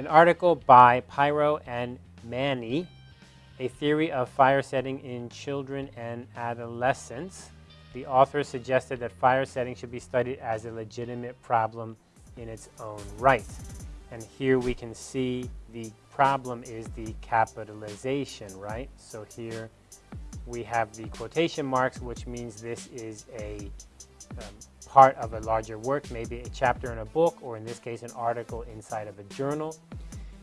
An article by Pyro and Manny, A Theory of Fire Setting in Children and Adolescents. The author suggested that fire setting should be studied as a legitimate problem in its own right. And here we can see the problem is the capitalization, right? So here we have the quotation marks, which means this is a um, part of a larger work, maybe a chapter in a book, or in this case, an article inside of a journal.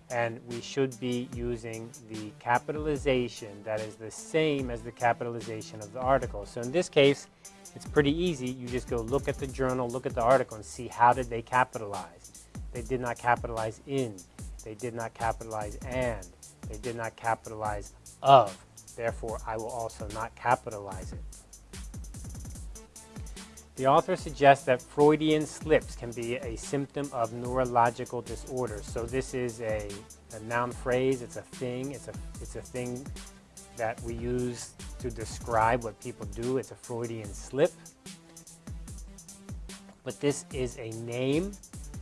And we should be using the capitalization that is the same as the capitalization of the article. So in this case, it's pretty easy. You just go look at the journal, look at the article, and see how did they capitalize. They did not capitalize in. They did not capitalize and. They did not capitalize of. Therefore, I will also not capitalize it. The author suggests that Freudian slips can be a symptom of neurological disorders. So this is a, a noun phrase, it's a thing, it's a, it's a thing that we use to describe what people do. It's a Freudian slip. But this is a name,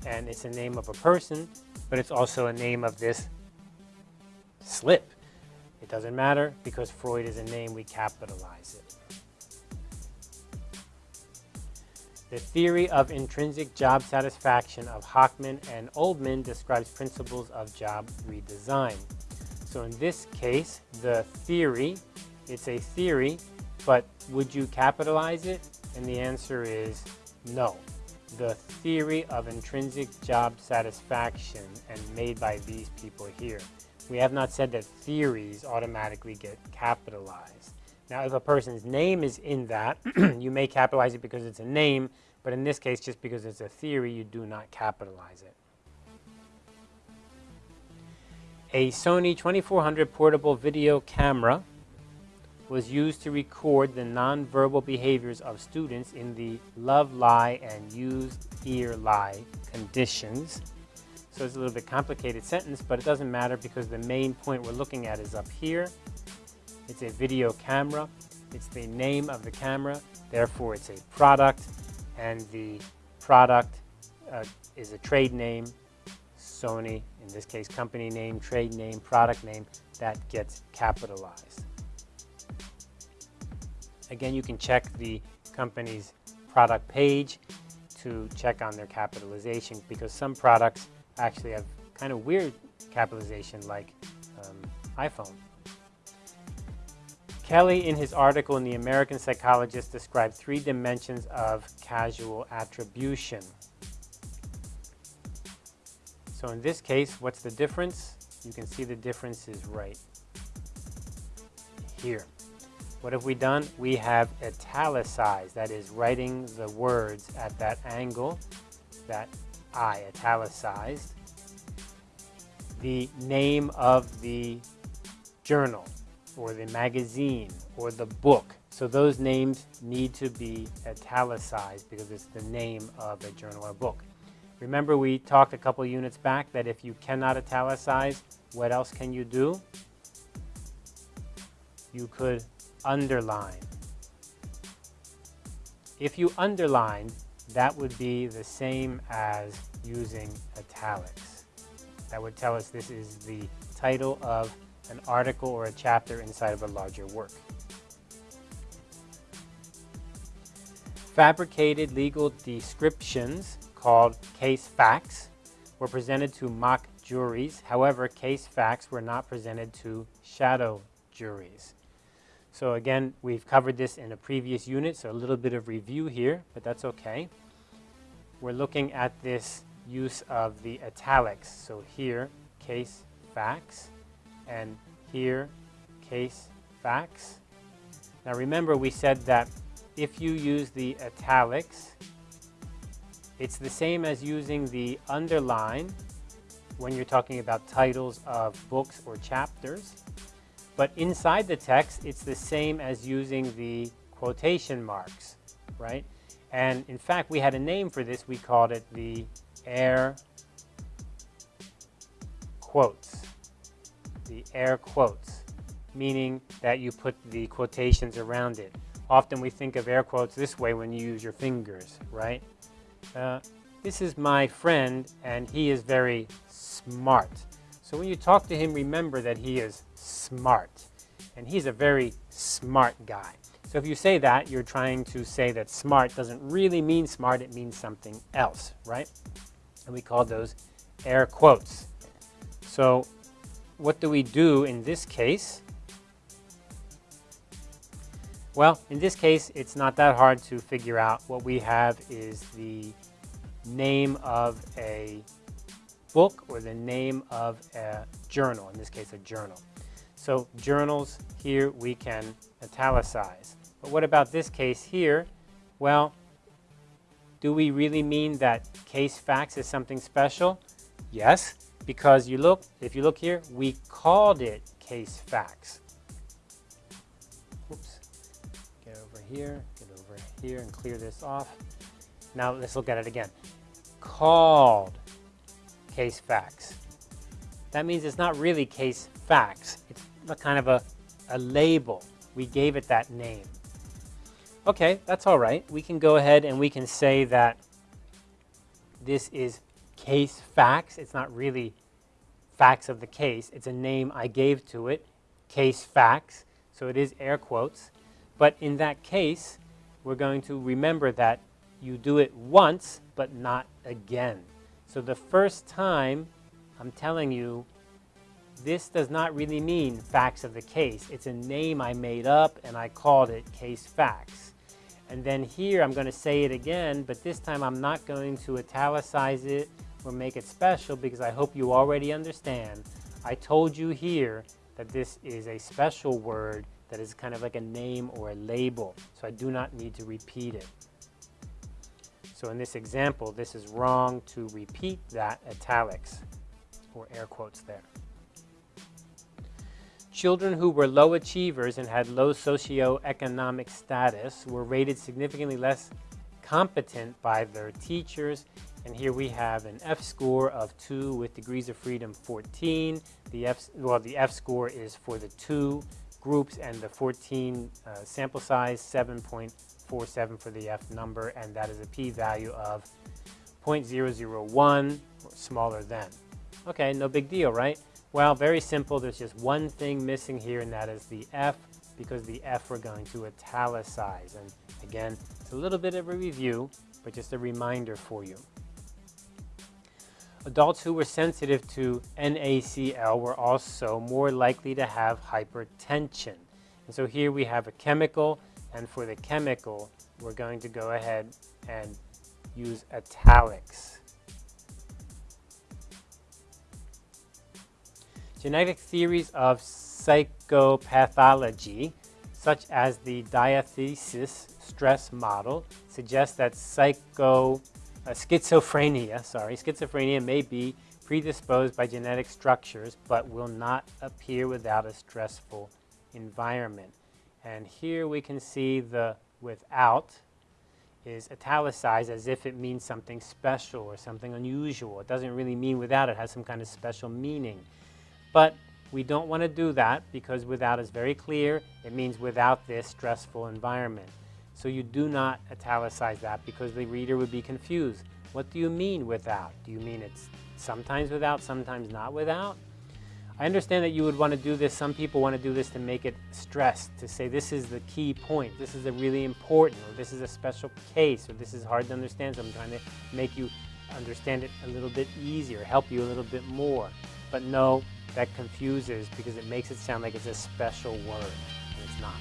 and it's a name of a person, but it's also a name of this slip. It doesn't matter because Freud is a name, we capitalize it. The theory of intrinsic job satisfaction of Hackman and Oldham describes principles of job redesign. So in this case, the theory, it's a theory, but would you capitalize it? And the answer is no. The theory of intrinsic job satisfaction and made by these people here. We have not said that theories automatically get capitalized. Now, if a person's name is in that, you may capitalize it because it's a name, but in this case, just because it's a theory, you do not capitalize it. A Sony 2400 portable video camera was used to record the nonverbal behaviors of students in the love lie and used ear lie conditions. So it's a little bit complicated sentence, but it doesn't matter because the main point we're looking at is up here it's a video camera. It's the name of the camera. Therefore, it's a product. And the product uh, is a trade name, Sony, in this case, company name, trade name, product name, that gets capitalized. Again, you can check the company's product page to check on their capitalization because some products actually have kind of weird capitalization like um, iPhone. Kelley, in his article in The American Psychologist, described three dimensions of causal attribution. So in this case, what's the difference? You can see the difference is right here. What have we done? We have italicized, that is writing the words at that angle, that I, italicized, the name of the journal or the magazine or the book. So those names need to be italicized because it's the name of a journal or book. Remember we talked a couple units back that if you cannot italicize, what else can you do? You could underline. If you underline, that would be the same as using italics. That would tell us this is the title of an article or a chapter inside of a larger work. Fabricated legal descriptions called case facts were presented to mock juries. However, case facts were not presented to shadow juries. So again, we've covered this in a previous unit, so a little bit of review here, but that's okay. We're looking at this use of the italics. So here, case facts and here case facts. Now remember we said that if you use the italics, it's the same as using the underline when you're talking about titles of books or chapters. But inside the text, it's the same as using the quotation marks, right? And in fact, we had a name for this. We called it the air quotes the air quotes, meaning that you put the quotations around it. Often we think of air quotes this way when you use your fingers, right? Uh, this is my friend and he is very smart. So when you talk to him, remember that he is smart. And he's a very smart guy. So if you say that, you're trying to say that smart doesn't really mean smart, it means something else, right? And we call those air quotes. So what do we do in this case? Well, in this case, it's not that hard to figure out. What we have is the name of a book or the name of a journal, in this case a journal. So journals here we can italicize. But what about this case here? Well, do we really mean that case facts is something special? Yes, because you look, if you look here, we called it case facts. Oops. Get over here, get over here and clear this off. Now let's look at it again. Called case facts. That means it's not really case facts. It's a kind of a, a label. We gave it that name. Okay, that's all right. We can go ahead and we can say that this is case facts. It's not really facts of the case. It's a name I gave to it, case facts. So it is air quotes. But in that case, we're going to remember that you do it once, but not again. So the first time I'm telling you, this does not really mean facts of the case. It's a name I made up and I called it case facts. And then here I'm going to say it again, but this time I'm not going to italicize it or make it special because I hope you already understand. I told you here that this is a special word that is kind of like a name or a label, so I do not need to repeat it. So in this example, this is wrong to repeat that italics or air quotes there. Children who were low achievers and had low socioeconomic status were rated significantly less competent by their teachers. And here we have an F score of 2 with degrees of freedom 14. The F, well, the F score is for the two groups and the 14 uh, sample size 7.47 for the F number and that is a p-value of 0.001 or smaller than. Okay, no big deal, right? Well, very simple. There's just one thing missing here and that is the F because the F we're going to italicize. And again, it's a little bit of a review, but just a reminder for you. Adults who were sensitive to NaCl were also more likely to have hypertension. And so here we have a chemical, and for the chemical, we're going to go ahead and use italics. Genetic theories of psychopathology, such as the diathesis stress model, suggest that psycho uh, schizophrenia, sorry, schizophrenia may be predisposed by genetic structures, but will not appear without a stressful environment. And here we can see the without is italicized as if it means something special or something unusual. It doesn't really mean without, it has some kind of special meaning. But we don't want to do that because without is very clear. It means without this stressful environment. So you do not italicize that because the reader would be confused. What do you mean without? Do you mean it's sometimes without, sometimes not without? I understand that you would want to do this. Some people want to do this to make it stressed, to say this is the key point, this is a really important, or this is a special case, or this is hard to understand, so I'm trying to make you understand it a little bit easier, help you a little bit more. But no, that confuses because it makes it sound like it's a special word, and it's not.